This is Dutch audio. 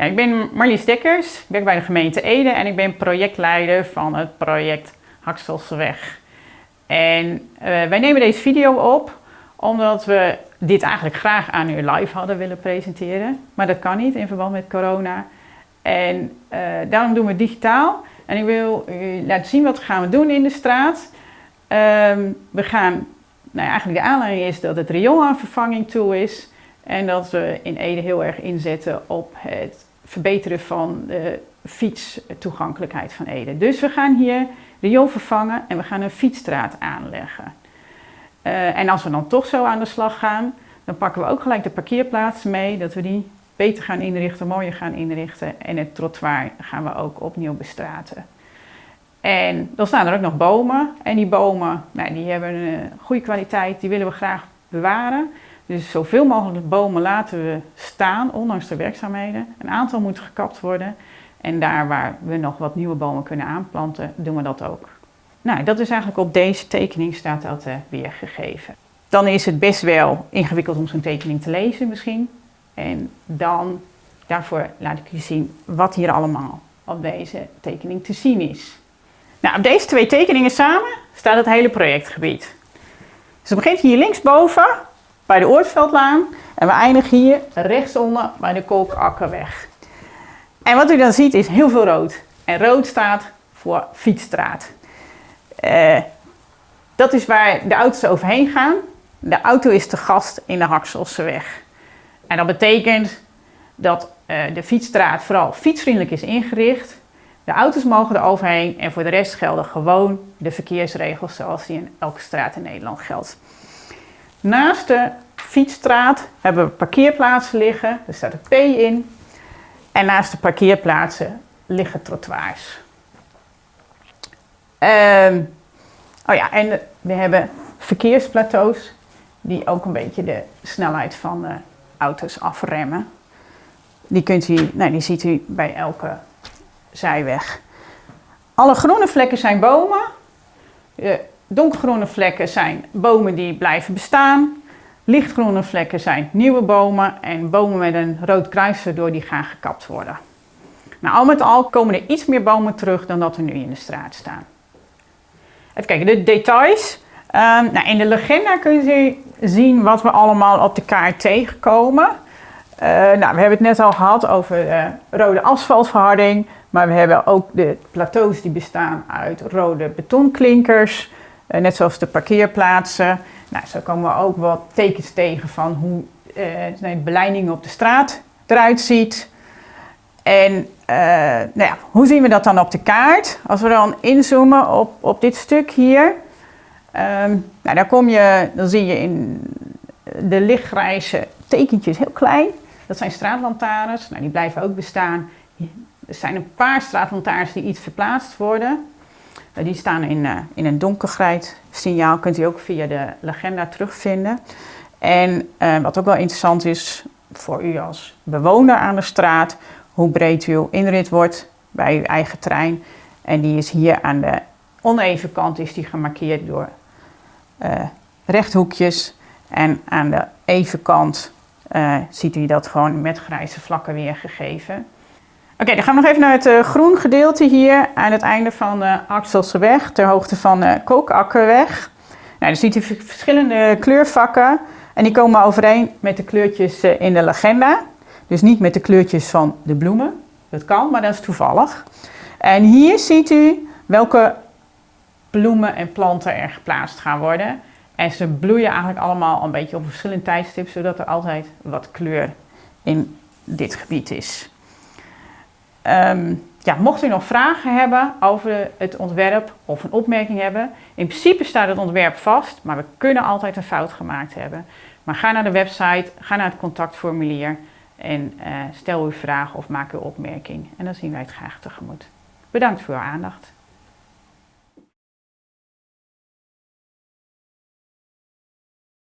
Ja, ik ben Marlies Dekkers, ik werk bij de gemeente Ede en ik ben projectleider van het project Hakselseweg. En uh, wij nemen deze video op omdat we dit eigenlijk graag aan u live hadden willen presenteren. Maar dat kan niet in verband met corona. En uh, daarom doen we het digitaal. En ik wil u laten zien wat we gaan doen in de straat. Um, we gaan, nou eigenlijk de aanleiding is dat het riool aan vervanging toe is. En dat we in Ede heel erg inzetten op het verbeteren van de fietstoegankelijkheid van Ede. Dus we gaan hier riool vervangen en we gaan een fietsstraat aanleggen. Uh, en als we dan toch zo aan de slag gaan, dan pakken we ook gelijk de parkeerplaatsen mee, dat we die beter gaan inrichten, mooier gaan inrichten. En het trottoir gaan we ook opnieuw bestraten. En dan staan er ook nog bomen. En die bomen, nou, die hebben een goede kwaliteit, die willen we graag bewaren. Dus zoveel mogelijk bomen laten we staan, ondanks de werkzaamheden. Een aantal moet gekapt worden. En daar waar we nog wat nieuwe bomen kunnen aanplanten, doen we dat ook. Nou, dat is eigenlijk op deze tekening staat dat uh, weergegeven. Dan is het best wel ingewikkeld om zo'n tekening te lezen misschien. En dan, daarvoor laat ik u zien wat hier allemaal op deze tekening te zien is. Nou, op deze twee tekeningen samen staat het hele projectgebied. Dus het begint hier linksboven bij de Oortveldlaan en we eindigen hier rechtsonder bij de Kolkakkerweg. En wat u dan ziet is heel veel rood. En rood staat voor fietsstraat. Uh, dat is waar de auto's overheen gaan. De auto is te gast in de Hakselseweg. En dat betekent dat uh, de fietsstraat vooral fietsvriendelijk is ingericht. De auto's mogen er overheen en voor de rest gelden gewoon de verkeersregels zoals die in elke straat in Nederland geldt. Naast de fietsstraat hebben we parkeerplaatsen liggen, er staat een P in. En naast de parkeerplaatsen liggen trottoirs. Um, oh ja, en we hebben verkeersplateaus die ook een beetje de snelheid van de auto's afremmen. Die, kunt u, nou, die ziet u bij elke zijweg. Alle groene vlekken zijn bomen. De donkergroene vlekken zijn bomen die blijven bestaan. Lichtgroene vlekken zijn nieuwe bomen en bomen met een rood kruis erdoor die gaan gekapt worden. Nou, al met al komen er iets meer bomen terug dan dat er nu in de straat staan. Even kijken, de details. Um, nou, in de legenda kun je zien wat we allemaal op de kaart tegenkomen. Uh, nou, we hebben het net al gehad over uh, rode asfaltverharding. Maar we hebben ook de plateaus die bestaan uit rode betonklinkers. Uh, net zoals de parkeerplaatsen. Nou, zo komen we ook wat tekens tegen van hoe de beleiding op de straat eruit ziet. En uh, nou hoe zien we dat dan op de kaart? Als we dan inzoomen op, op dit stuk hier, um, nou, dan, kom je, dan zie je in de lichtgrijze tekentjes heel klein. Dat zijn straatlantaarns, nou, die blijven ook bestaan. Er zijn een paar straatlantaarns die iets verplaatst worden. Uh, die staan in, uh, in een donkergrijs signaal, kunt u ook via de legenda terugvinden. En wat ook wel interessant is voor u als bewoner aan de straat, hoe breed uw inrit wordt bij uw eigen trein. En die is hier aan de oneven kant is die gemarkeerd door rechthoekjes. En aan de even kant ziet u dat gewoon met grijze vlakken weergegeven. Oké, dan gaan we nog even naar het uh, groen gedeelte hier aan het einde van de Axelseweg, ter hoogte van de Kookakkerweg. Nou, dan ziet u verschillende kleurvakken en die komen overeen met de kleurtjes in de legenda. Dus niet met de kleurtjes van de bloemen. Dat kan, maar dat is toevallig. En hier ziet u welke bloemen en planten er geplaatst gaan worden. En ze bloeien eigenlijk allemaal een beetje op een verschillend tijdstip, zodat er altijd wat kleur in dit gebied is. Um, ja, mocht u nog vragen hebben over het ontwerp of een opmerking hebben, in principe staat het ontwerp vast, maar we kunnen altijd een fout gemaakt hebben. Maar ga naar de website, ga naar het contactformulier en uh, stel uw vraag of maak uw opmerking. En dan zien wij het graag tegemoet. Bedankt voor uw aandacht.